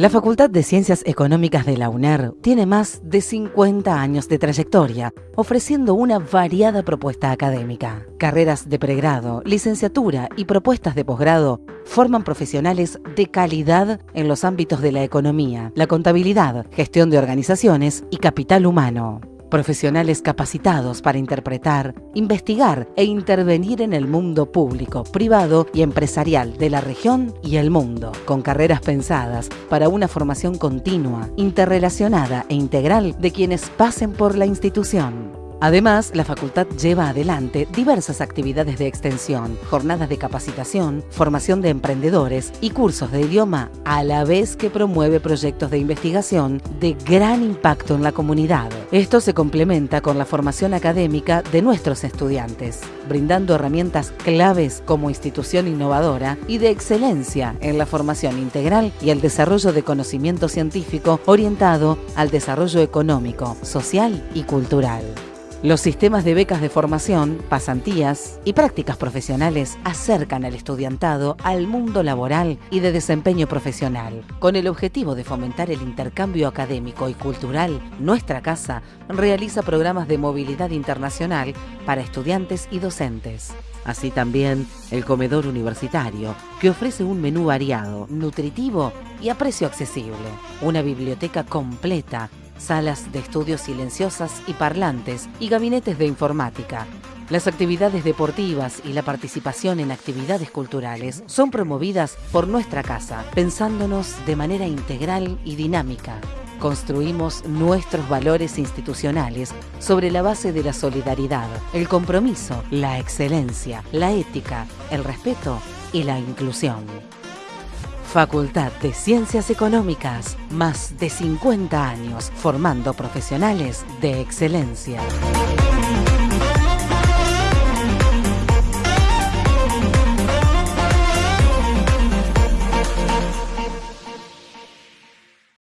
La Facultad de Ciencias Económicas de la UNER tiene más de 50 años de trayectoria, ofreciendo una variada propuesta académica. Carreras de pregrado, licenciatura y propuestas de posgrado forman profesionales de calidad en los ámbitos de la economía, la contabilidad, gestión de organizaciones y capital humano profesionales capacitados para interpretar, investigar e intervenir en el mundo público, privado y empresarial de la región y el mundo, con carreras pensadas para una formación continua, interrelacionada e integral de quienes pasen por la institución. Además, la facultad lleva adelante diversas actividades de extensión, jornadas de capacitación, formación de emprendedores y cursos de idioma, a la vez que promueve proyectos de investigación de gran impacto en la comunidad. Esto se complementa con la formación académica de nuestros estudiantes, brindando herramientas claves como institución innovadora y de excelencia en la formación integral y el desarrollo de conocimiento científico orientado al desarrollo económico, social y cultural. Los sistemas de becas de formación, pasantías y prácticas profesionales acercan al estudiantado al mundo laboral y de desempeño profesional. Con el objetivo de fomentar el intercambio académico y cultural, nuestra casa realiza programas de movilidad internacional para estudiantes y docentes. Así también el comedor universitario, que ofrece un menú variado, nutritivo y a precio accesible. Una biblioteca completa salas de estudios silenciosas y parlantes y gabinetes de informática. Las actividades deportivas y la participación en actividades culturales son promovidas por nuestra casa, pensándonos de manera integral y dinámica. Construimos nuestros valores institucionales sobre la base de la solidaridad, el compromiso, la excelencia, la ética, el respeto y la inclusión. Facultad de Ciencias Económicas, más de 50 años formando profesionales de excelencia.